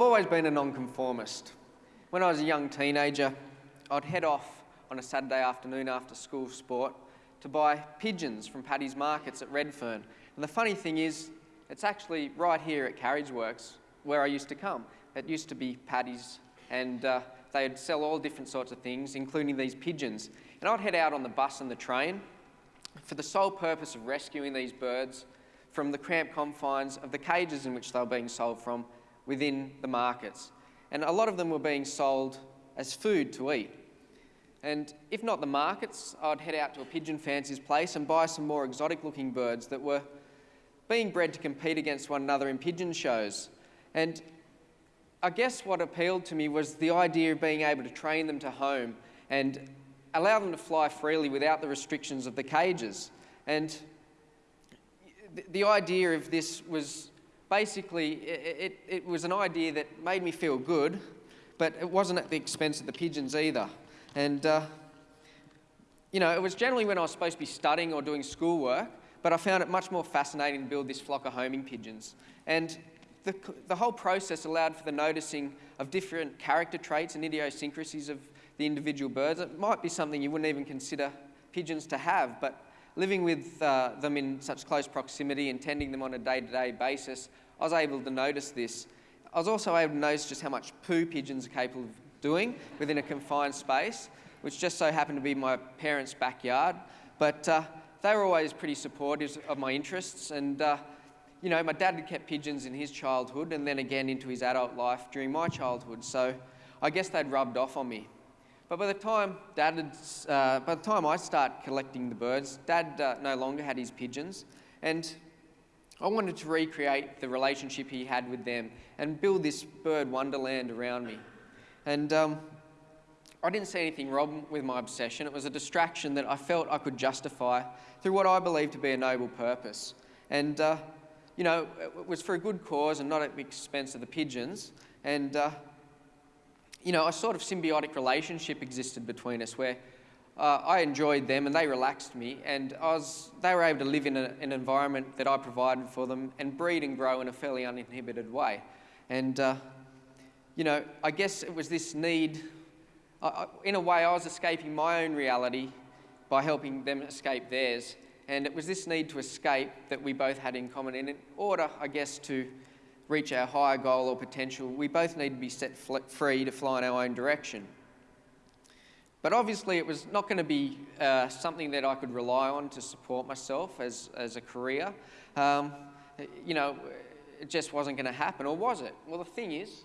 I've always been a nonconformist. When I was a young teenager, I'd head off on a Saturday afternoon after school sport to buy pigeons from Paddy's Markets at Redfern. And the funny thing is, it's actually right here at Carriage Works where I used to come. It used to be Paddy's and uh, they'd sell all different sorts of things, including these pigeons. And I'd head out on the bus and the train for the sole purpose of rescuing these birds from the cramped confines of the cages in which they were being sold from within the markets. And a lot of them were being sold as food to eat. And if not the markets, I'd head out to a pigeon fancier's place and buy some more exotic looking birds that were being bred to compete against one another in pigeon shows. And I guess what appealed to me was the idea of being able to train them to home and allow them to fly freely without the restrictions of the cages. And the idea of this was basically, it, it, it, was an idea that made me feel good, but it wasn't at the expense of the pigeons either. And, uh, you know, it was generally when I was supposed to be studying or doing schoolwork, but I found it much more fascinating to build this flock of homing pigeons. And the, the whole process allowed for the noticing of different character traits and idiosyncrasies of the individual birds. It might be something you wouldn't even consider pigeons to have, but living with uh, them in such close proximity and tending them on a day-to-day -day basis, I was able to notice this. I was also able to notice just how much poo pigeons are capable of doing within a confined space, which just so happened to be my parents' backyard. But uh, they were always pretty supportive of my interests and uh, you know, my dad had kept pigeons in his childhood and then again into his adult life during my childhood, so I guess they'd rubbed off on me. But by the time Dad had, uh, by the time I start collecting the birds, Dad uh, no longer had his pigeons, and I wanted to recreate the relationship he had with them and build this bird wonderland around me. And um, I didn't see anything wrong with my obsession. It was a distraction that I felt I could justify through what I believed to be a noble purpose. And uh, you know, it was for a good cause and not at the expense of the pigeons. And, uh, you know, a sort of symbiotic relationship existed between us where uh, I enjoyed them and they relaxed me and I was, they were able to live in a, an environment that I provided for them and breed and grow in a fairly uninhibited way. And, uh, you know, I guess it was this need, in a way I was escaping my own reality by helping them escape theirs. And it was this need to escape that we both had in common. And in order, I guess, to reach our higher goal or potential, we both need to be set free to fly in our own direction. But obviously, it was not going to be uh, something that I could rely on to support myself as, as a career. Um, you know, it just wasn't going to happen, or was it? Well, the thing is,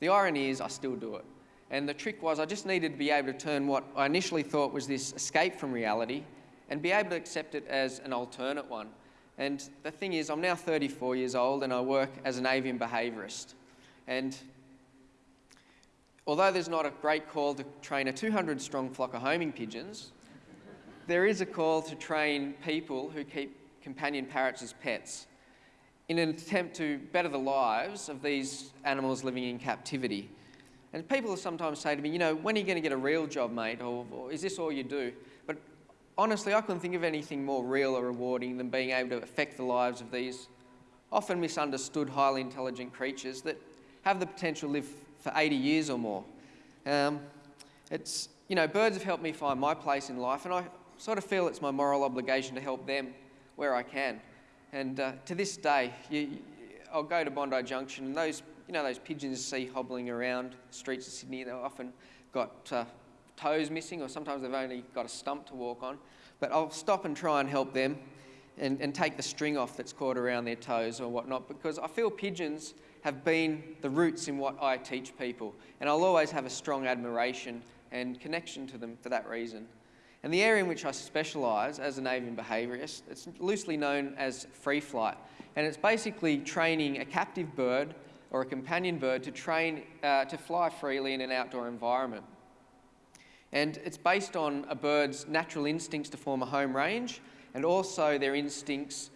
the irony is, I still do it. And the trick was, I just needed to be able to turn what I initially thought was this escape from reality and be able to accept it as an alternate one. And the thing is, I'm now 34 years old and I work as an avian behaviourist. And although there's not a great call to train a 200 strong flock of homing pigeons, there is a call to train people who keep companion parrots as pets in an attempt to better the lives of these animals living in captivity. And people sometimes say to me, you know, when are you going to get a real job, mate? Or, or is this all you do? Honestly, I couldn't think of anything more real or rewarding than being able to affect the lives of these often misunderstood, highly intelligent creatures that have the potential to live for 80 years or more. Um, it's, you know, birds have helped me find my place in life, and I sort of feel it's my moral obligation to help them where I can. And uh, to this day, you, I'll go to Bondi Junction, and those, you know, those pigeons you see hobbling around the streets of Sydney, they've often got uh, toes missing, or sometimes they've only got a stump to walk on. But I'll stop and try and help them and, and take the string off that's caught around their toes or whatnot, because I feel pigeons have been the roots in what I teach people. And I'll always have a strong admiration and connection to them for that reason. And the area in which I specialise as an avian behaviourist, it's loosely known as free flight. And it's basically training a captive bird or a companion bird to train uh, to fly freely in an outdoor environment. And it's based on a bird's natural instincts to form a home range and also their instincts,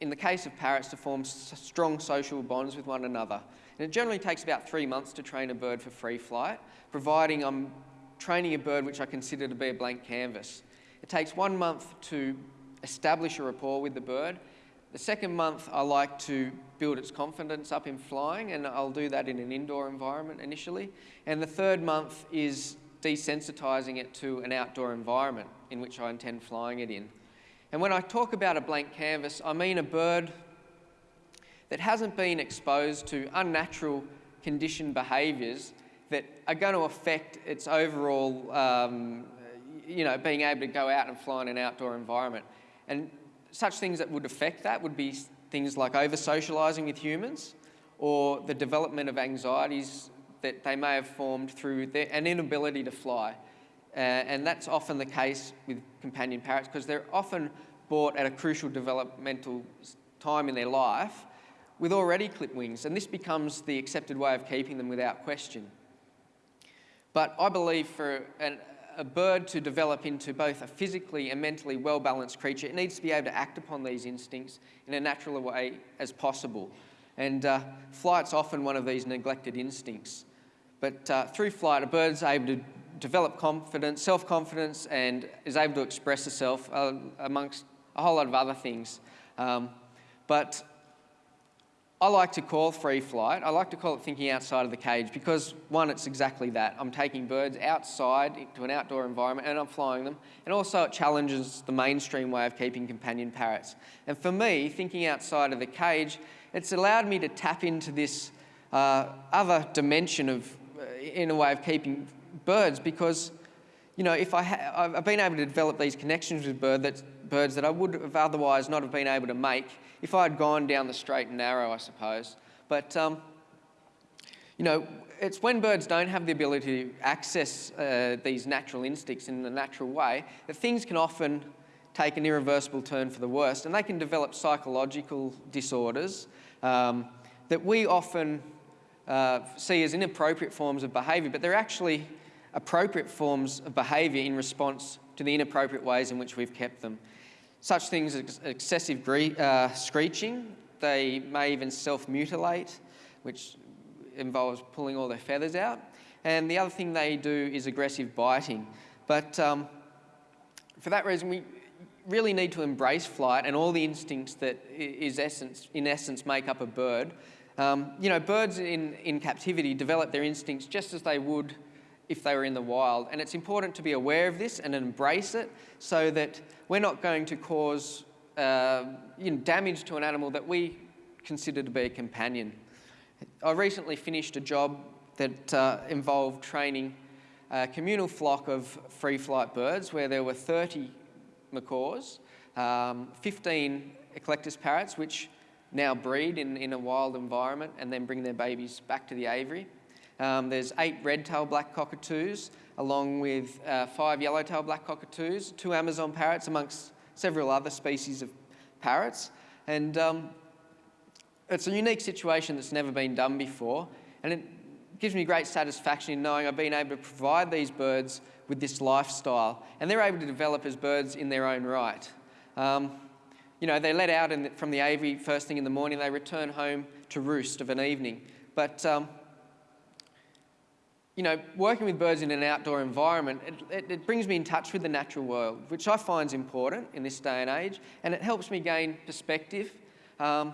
in the case of parrots, to form strong social bonds with one another. And it generally takes about three months to train a bird for free flight, providing I'm training a bird which I consider to be a blank canvas. It takes one month to establish a rapport with the bird. The second month, I like to build its confidence up in flying, and I'll do that in an indoor environment initially. And the third month is desensitising it to an outdoor environment in which I intend flying it in. And when I talk about a blank canvas, I mean a bird that hasn't been exposed to unnatural conditioned behaviours that are going to affect its overall, um, you know, being able to go out and fly in an outdoor environment. And such things that would affect that would be things like over socialising with humans or the development of anxieties that they may have formed through their, an inability to fly. Uh, and that's often the case with companion parrots because they're often bought at a crucial developmental time in their life with already clipped wings, and this becomes the accepted way of keeping them without question. But I believe for an, a bird to develop into both a physically and mentally well-balanced creature, it needs to be able to act upon these instincts in a natural way as possible. And uh, flight's often one of these neglected instincts. But uh, through flight, a bird's able to develop confidence, self-confidence, and is able to express itself uh, amongst a whole lot of other things. Um, but I like to call free flight, I like to call it thinking outside of the cage because one, it's exactly that. I'm taking birds outside into an outdoor environment and I'm flying them. And also it challenges the mainstream way of keeping companion parrots. And for me, thinking outside of the cage, it's allowed me to tap into this uh, other dimension of, in a way of keeping birds because, you know, if I I've been able to develop these connections with bird that, birds that I would have otherwise not have been able to make if I had gone down the straight and narrow, I suppose. But, um, you know, it's when birds don't have the ability to access uh, these natural instincts in a natural way that things can often take an irreversible turn for the worst and they can develop psychological disorders um, that we often uh, see as inappropriate forms of behaviour, but they're actually appropriate forms of behaviour in response to the inappropriate ways in which we've kept them. Such things as excessive uh, screeching, they may even self-mutilate, which involves pulling all their feathers out. And the other thing they do is aggressive biting. But um, for that reason, we really need to embrace flight and all the instincts that is essence, in essence make up a bird. Um, you know, birds in, in captivity develop their instincts just as they would if they were in the wild. And it's important to be aware of this and embrace it so that we're not going to cause uh, you know, damage to an animal that we consider to be a companion. I recently finished a job that uh, involved training a communal flock of free flight birds where there were 30 macaws, um, 15 eclectus parrots, which now breed in, in a wild environment and then bring their babies back to the aviary. Um, there's eight red-tailed black cockatoos, along with uh, five yellow-tailed black cockatoos, two Amazon parrots, amongst several other species of parrots. And um, it's a unique situation that's never been done before, and it gives me great satisfaction in knowing I've been able to provide these birds with this lifestyle, and they're able to develop as birds in their own right. Um, you know, they let out the, from the aviary first thing in the morning, they return home to roost of an evening. But um, you know, working with birds in an outdoor environment, it, it, it, brings me in touch with the natural world, which I find is important in this day and age, and it helps me gain perspective. Um,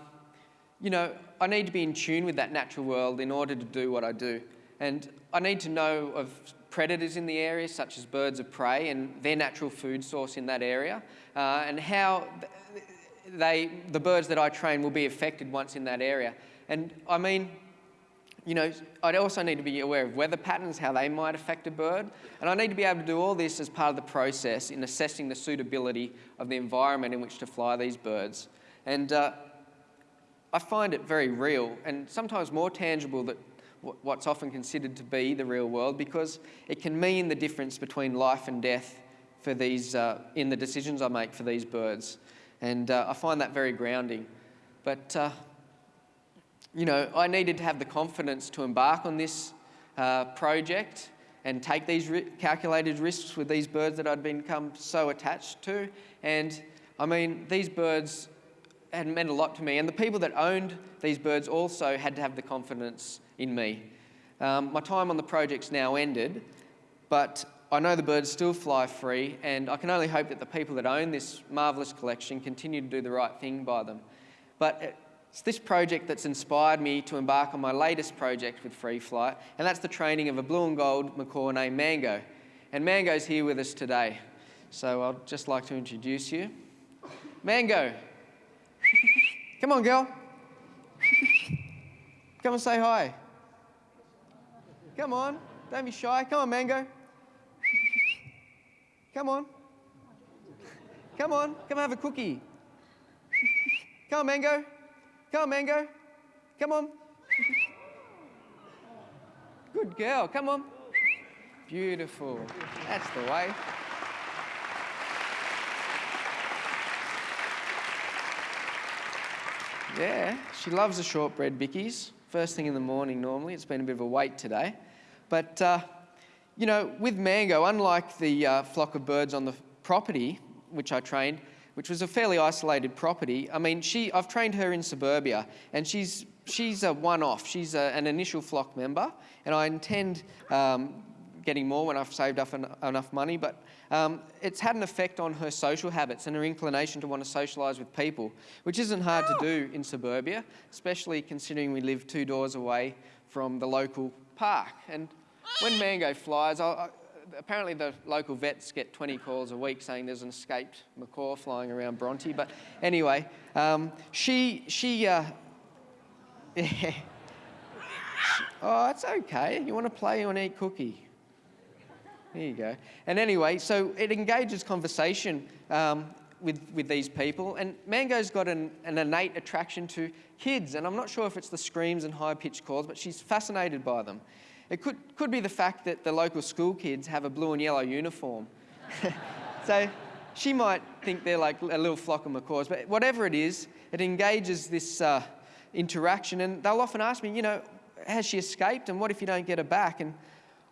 you know, I need to be in tune with that natural world in order to do what I do. And I need to know of predators in the area, such as birds of prey and their natural food source in that area, uh, and how they, the birds that I train will be affected once in that area. And I mean, you know, I'd also need to be aware of weather patterns, how they might affect a bird. And I need to be able to do all this as part of the process in assessing the suitability of the environment in which to fly these birds. And uh, I find it very real and sometimes more tangible than what's often considered to be the real world because it can mean the difference between life and death for these, uh, in the decisions I make for these birds. And uh, I find that very grounding. But uh, you know, I needed to have the confidence to embark on this uh, project and take these ri calculated risks with these birds that I'd become so attached to. And I mean, these birds had meant a lot to me. And the people that owned these birds also had to have the confidence in me. Um, my time on the project's now ended, but I know the birds still fly free, and I can only hope that the people that own this marvellous collection continue to do the right thing by them. but uh, it's this project that's inspired me to embark on my latest project with Free Flight, and that's the training of a blue and gold macaw named Mango. And Mango's here with us today. So I'd just like to introduce you. Mango. Come on, girl. Come and say hi. Come on. Don't be shy. Come on, Mango. Come on. Come on. Come have a cookie. Come on, Mango. Come on, Mango. Come on. Good girl. Come on. Beautiful. That's the way. Yeah, she loves the shortbread bickies. First thing in the morning normally. It's been a bit of a wait today. But, uh, you know, with Mango, unlike the uh, flock of birds on the property, which I trained, which was a fairly isolated property. I mean, she, I've trained her in suburbia, and she's, she's a one-off. She's a, an initial flock member, and I intend um, getting more when I've saved up en enough money, but um, it's had an effect on her social habits and her inclination to want to socialise with people, which isn't hard to do in suburbia, especially considering we live two doors away from the local park. And when Mango flies, I, I, apparently the local vets get 20 calls a week saying there's an escaped macaw flying around Bronte. But anyway, um, she, she, uh, oh, it's okay. You want to play, you want to eat cookie. There you go. And anyway, so it engages conversation um, with, with these people. And Mango's got an, an innate attraction to kids. And I'm not sure if it's the screams and high pitched calls, but she's fascinated by them. It could, could be the fact that the local school kids have a blue and yellow uniform. so she might think they're like a little flock of macaws, but whatever it is, it engages this uh, interaction. And they'll often ask me, you know, has she escaped? And what if you don't get her back? And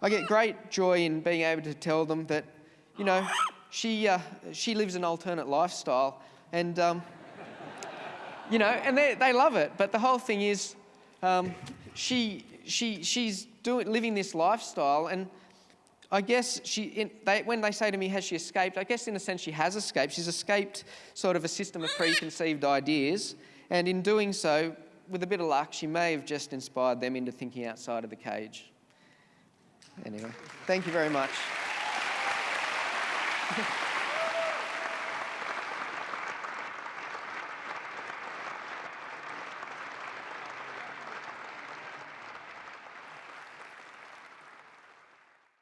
I get great joy in being able to tell them that, you know, she, uh, she lives an alternate lifestyle. And, um, you know, and they, they love it. But the whole thing is, um, she, she, she's doing, living this lifestyle. And I guess she, in, they, when they say to me, has she escaped? I guess in a sense she has escaped. She's escaped sort of a system of preconceived ideas. And in doing so, with a bit of luck, she may have just inspired them into thinking outside of the cage. Anyway, thank you very much.